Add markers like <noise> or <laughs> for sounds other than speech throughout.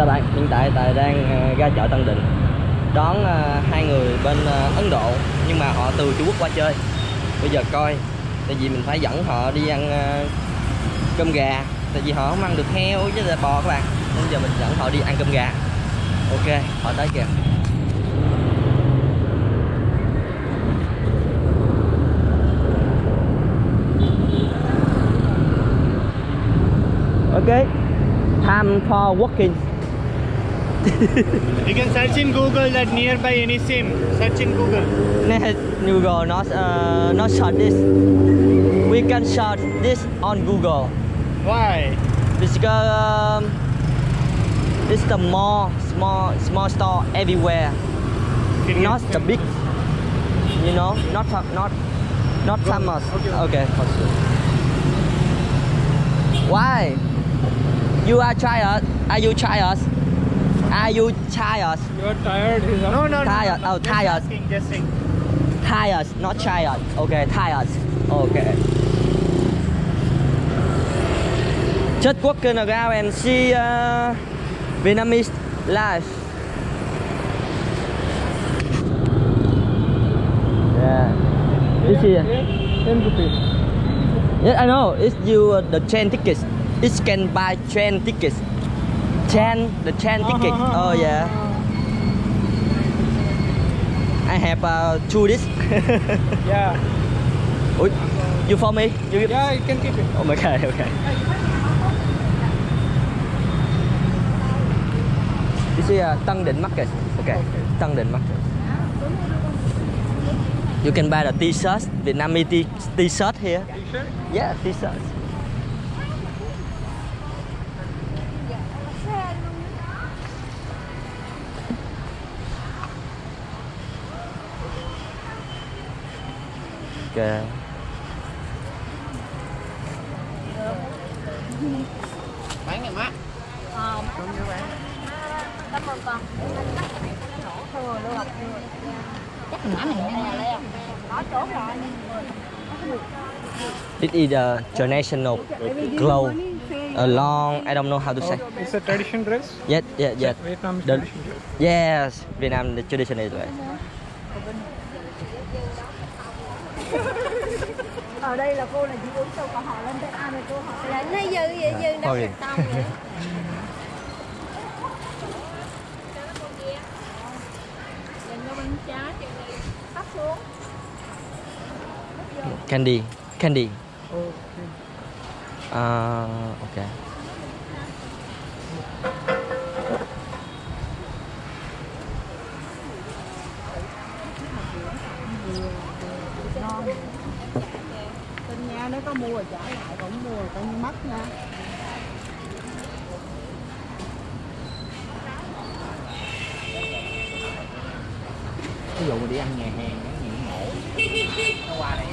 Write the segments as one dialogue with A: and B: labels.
A: Chào bạn, hiện tại Tài đang ờ, ra chợ Tân Định Đón ờ, hai người bên ờ, Ấn Độ Nhưng mà họ từ Trung Quốc qua chơi. Bây giờ coi Tại vì mình phải dẫn họ đi ăn cơm gà Tại vì họ không ăn được heo với là bò các bạn. Bây giờ mình dẫn họ đi ăn cơm gà. Ok, họ tới kìa. Ok. Time for walking.
B: You can search in Google that nearby any sim. Search in Google.
A: Google not uh, not search this. We can search this on Google
B: Why?
A: because um, it's the mall, small small store everywhere.
B: Can
A: Not the big, you know, not not not famous.
B: okay.
A: okay for sure. Why? You are tired? Are you tired? Are you tired?
B: You are tired. No, no, no.
A: Tired.
B: no.
A: Oh, tired.
B: Asking, just.
A: Tired, not tired. Okay, tired. Okay. Just walking around and see uh, Vietnamese life. Yeah. This here.
B: Ten rupees.
A: Yes, I know. It's you uh, the train tickets. It can buy train tickets. Train, the train ticket. <laughs> Oh yeah. I have uh, two this. <laughs>
B: Yeah.
A: Ui, you for me? You give?
B: Yeah, you can keep it.
A: Oh, <laughs> okay, okay. This is uh, Tân Định Market. Okay, Tân Định Market. You can buy the t-shirt, Vietnamese t-shirt here.
B: T-shirt.
A: Yeah, t-shirt. Okay.
B: Bán ngày má.
C: Ờ, cảm ơn con. Lưu học Chắc này. Có chỗ rồi.
A: This is a traditional clothes. A long, I don't know how to say.
B: It's a tradition dress.
A: Yes, yes, yes.
B: Vietnam tradition dress.
A: Yes, Vietnam the tradition is way. <laughs>
C: Ở đây là cô là chị uống sâu còn họ lên tới ai mà cô hỏi là nó dư vậy dư đâu vậy. Này sắp xuống.
A: Candy, candy.
B: Okay.
A: Uh, okay.
C: Nó có mua rồi trả lại, cũng mua rồi coi như mất nha.
D: ví dụ mình đi ăn nhà hàng những mổ nó qua đây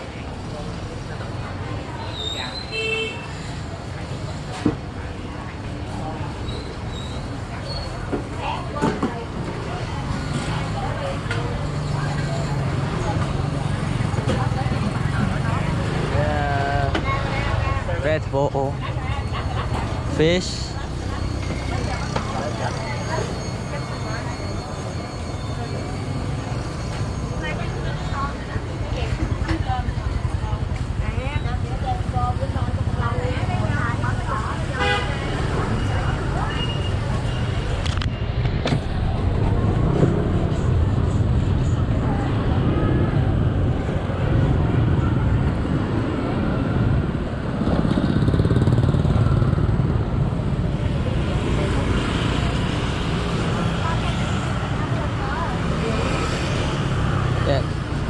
A: Red Bull. Fish.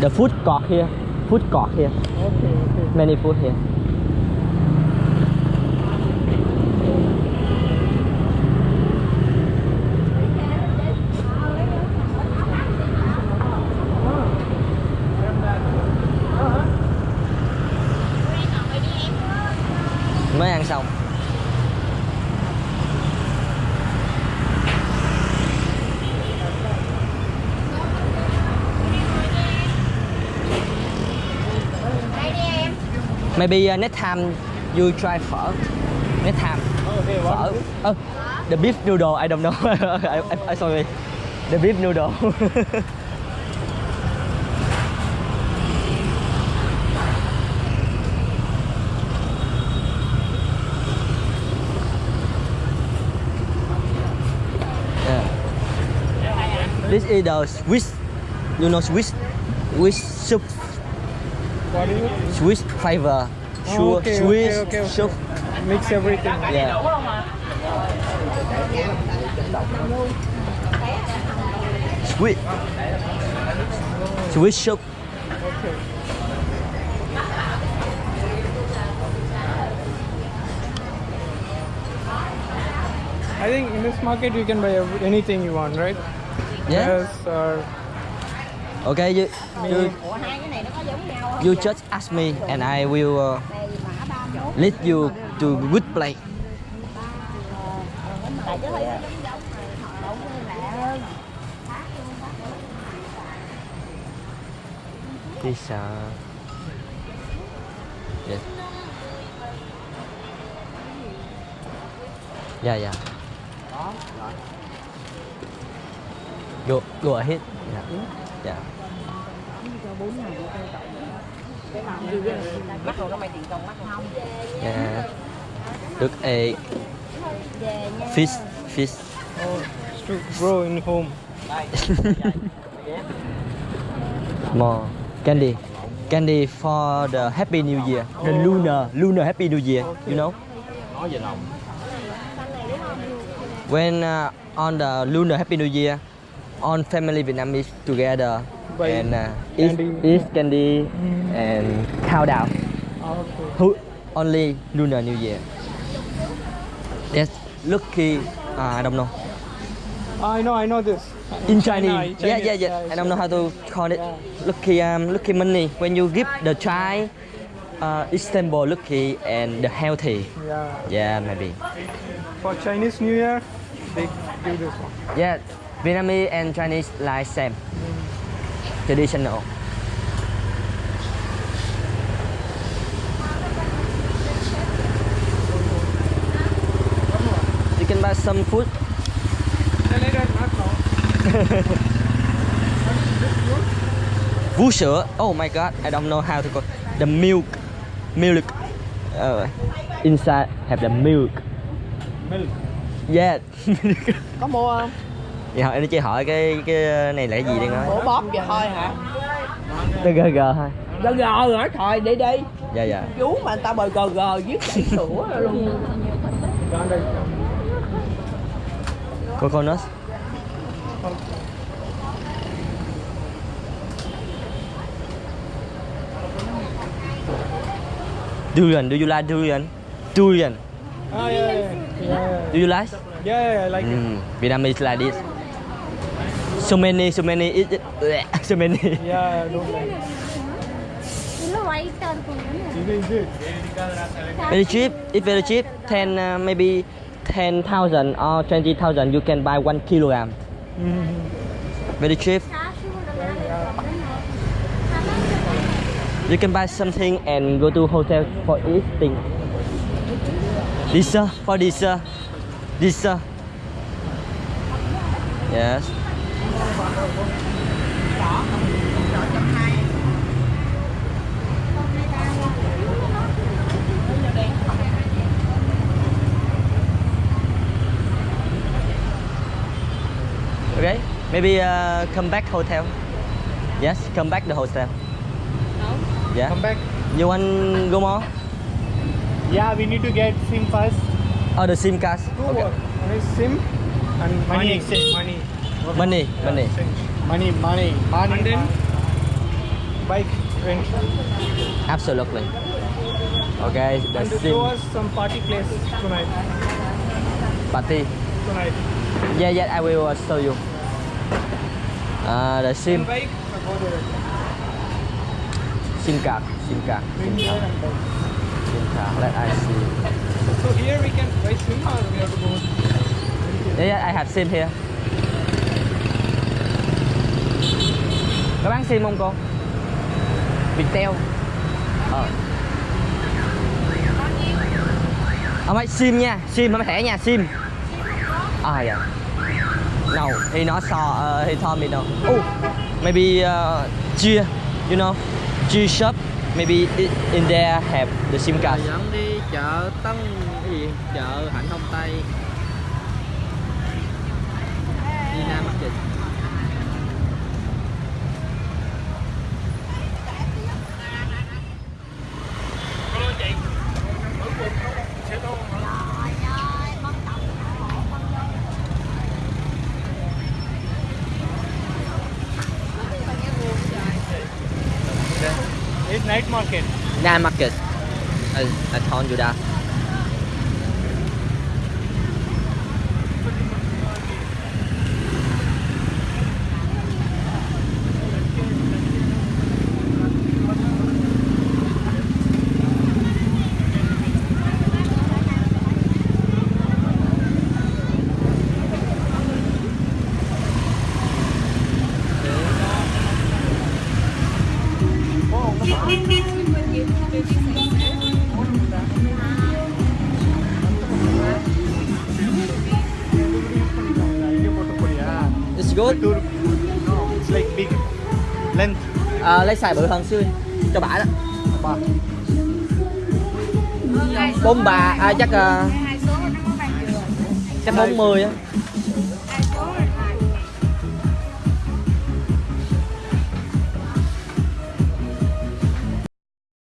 A: The food court here. Food court here.
B: Okay, okay.
A: Many food here. Maybe uh, next time you try phở. Next time.
B: Oh, they
A: Phở.
B: want
A: the beef noodle. I don't know. <laughs> I, I, I sorry. The beef noodle. <laughs> yeah. This is the Swiss. You know Swiss? Swiss soup.
B: What is it?
A: Swiss.
B: Oh,
A: Sure.
B: okay,
A: Swiss
B: okay, okay, okay. Mix everything.
A: Yeah. Sweet. Sweet soup.
B: Okay. I think in this market you can buy anything you want, right?
A: Yeah.
B: Dress or
A: Okay, you, you, you just ask me and I will uh, lead you to good place. This uh, yes. Yeah, yeah. Go, go ahead. Yeah. Look egg,
C: về nha
A: fish, fish.
B: oh, it's to grow in home.
A: More candy. Candy for the Happy New Year. The lunar, lunar Happy New Year. You know?
D: nói về lòng
A: When uh, on the lunar Happy New Year, all family Vietnamese together
B: Buy
A: and uh, eat,
B: candy.
A: eat candy and countdown.
B: Okay.
A: Who only lunar New Year? That's lucky. Uh, I don't know.
B: I know, I know this.
A: In
B: China,
A: Chinese, yeah, yeah, yeah. I don't know how to call it.
B: Yeah.
A: Lucky, um, lucky money. When you give the child uh, Istanbul lucky and the healthy.
B: Yeah.
A: Yeah, maybe.
B: For Chinese New Year, they do this one.
A: Yeah, Vietnamese and Chinese like same. Traditional. You can buy some food. <laughs> Vú sữa. Oh my god, I don't know how to call the milk. Milk. Uh, inside have the milk.
B: Milk.
A: Yeah. <laughs>
E: có mua không
A: Vậy hỏi nó chỉ hỏi cái cái này là cái gì đi nói.
E: ủa bóp vậy thôi hả
A: Nó gờ gờ thôi.
E: gờ gờ rồi thôi đi đi
A: Dạ dạ.
E: chú mà người ta bời gờ gờ viết chảy sữa luôn
A: Coconut. Durian, do you like durian? Durian,
B: Oh, yeah, yeah.
A: Do you like?
B: yeah, yeah, I like it.
A: Mm, Vietnamese like this. So many, so many, it. <laughs> so many.
B: Yeah, I don't like
C: nó quay tên con nữa
B: It is good.
A: Very cheap. It's very cheap. Ten, uh, maybe ten thousand or twenty thousand. You can buy one kilogram.
B: Mhm.
A: Very cheap. You can buy something and go to hotel for eating. Dessert for dessert. Dessert. Yes. Okay. Maybe uh, come back hotel. Yes, come back the hotel. Yeah.
B: Come back.
A: You want go more?
B: Yeah, we need to get SIM first.
A: Oh, the SIM cards.
B: Two
A: Okay.
B: more. One is SIM and money exchange. Money.
A: Money, money.
B: Money, money, money. And then bike rent.
A: Absolutely. Okay, the
B: And
A: SIM
B: show us some party place tonight.
A: party.
B: Tonight.
A: Yeah, yeah, I will show you. Uh, the SIM,
B: bike.
A: SIM card, SIM card, SIM card. SIM card. Let I see.
B: So here we can buy SIM or we have to go.
A: Yeah, yeah, I have SIM here. Có bán SIM không cô? Viettel. Ờ. Không phải SIM nha, SIM không thẻ nha, SIM. ai dạ no he not saw uh, he told me no oh maybe uh, Chia you know Chia shop maybe i- in there have the sim card
C: dẫn đi chợ Tân cái gì chợ Hạnh Thông Tây đi Nam Market
F: night market.
A: Nam Market I, I told you that Good
F: It's like big length.
A: à, lấy xài bự hơn xưa. Cho bả đó. Bốn bà à, chắc uh, chắc 40 á